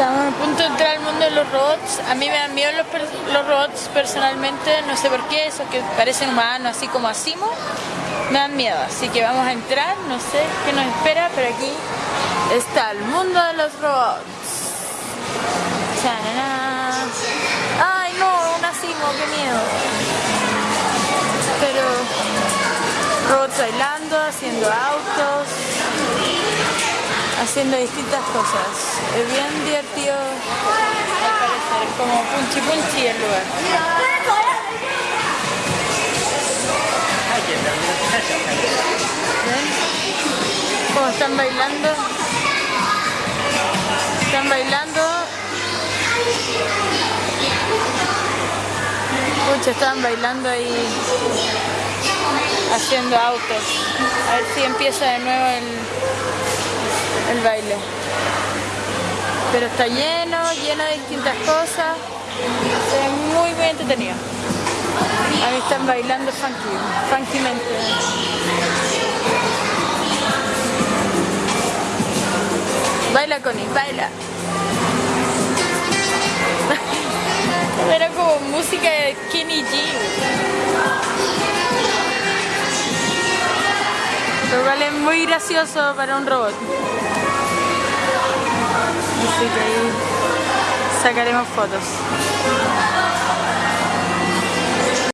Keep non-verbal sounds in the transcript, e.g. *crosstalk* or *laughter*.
Estamos a punto de entrar al mundo de los robots. A mí me dan miedo los, robots personalmente, no sé por qué, esos que parecen humanos, así como Asimo, me dan miedo. Así que vamos a entrar, no sé qué nos espera, pero aquí está el mundo de los robots. ¡Ay no! Un Asimo, qué miedo. Pero robots bailando, haciendo autos haciendo distintas cosas. Es bien divertido al parecer, como punchi punchi el lugar. Como están bailando. Están bailando. Pucha, están bailando ahí haciendo autos. A ver si empieza de nuevo el el baile. Pero está lleno, lleno de distintas cosas. Es muy, muy entretenido. A mí están bailando funky, funkymente. Baila Connie, baila. *laughs* Era como música de Kenny G. Lo cual es muy gracioso para un robot. Así que ahí sacaremos fotos.